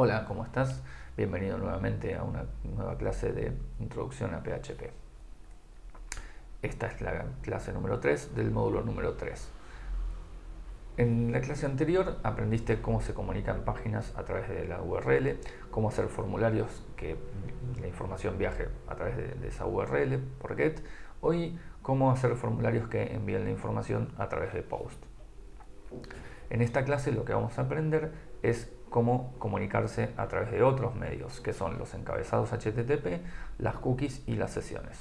Hola, ¿cómo estás? Bienvenido nuevamente a una nueva clase de Introducción a PHP. Esta es la clase número 3 del módulo número 3. En la clase anterior aprendiste cómo se comunican páginas a través de la URL, cómo hacer formularios que la información viaje a través de, esa URL por GET. Hoy, cómo hacer formularios que envíen la información a través de POST. En esta clase lo que vamos a aprender es cómo comunicarse a través de otros medios, que son los encabezados HTTP, las cookies y las sesiones.